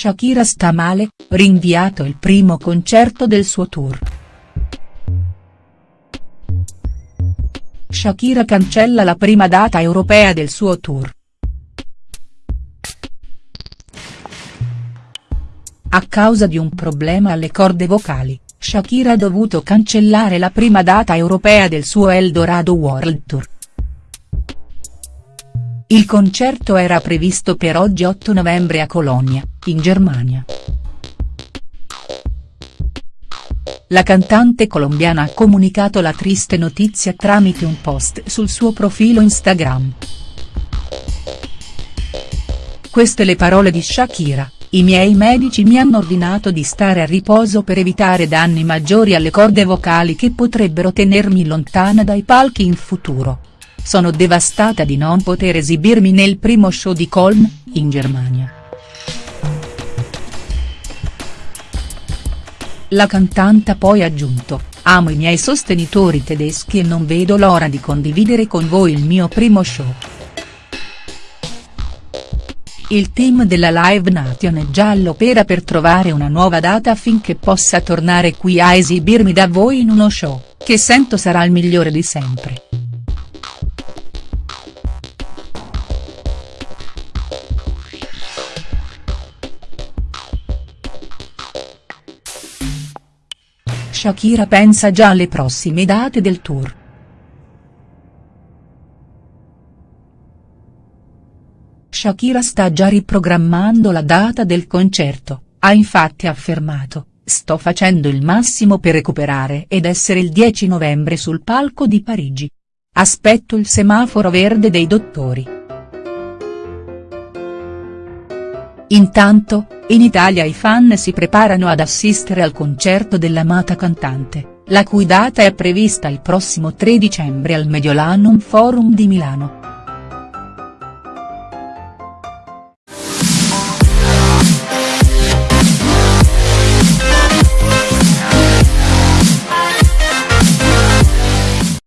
Shakira sta male, rinviato il primo concerto del suo tour. Shakira cancella la prima data europea del suo tour. A causa di un problema alle corde vocali, Shakira ha dovuto cancellare la prima data europea del suo Eldorado World Tour. Il concerto era previsto per oggi 8 novembre a Colonia, in Germania. La cantante colombiana ha comunicato la triste notizia tramite un post sul suo profilo Instagram. Queste le parole di Shakira, i miei medici mi hanno ordinato di stare a riposo per evitare danni maggiori alle corde vocali che potrebbero tenermi lontana dai palchi in futuro. Sono devastata di non poter esibirmi nel primo show di Colm, in Germania. La cantante ha poi aggiunto, amo i miei sostenitori tedeschi e non vedo l'ora di condividere con voi il mio primo show. Il team della Live Nation è già all'opera per trovare una nuova data affinché possa tornare qui a esibirmi da voi in uno show, che sento sarà il migliore di sempre. Shakira pensa già alle prossime date del tour. Shakira sta già riprogrammando la data del concerto, ha infatti affermato, sto facendo il massimo per recuperare ed essere il 10 novembre sul palco di Parigi. Aspetto il semaforo verde dei dottori. Intanto, in Italia i fan si preparano ad assistere al concerto dell'amata cantante, la cui data è prevista il prossimo 3 dicembre al Mediolanum Forum di Milano.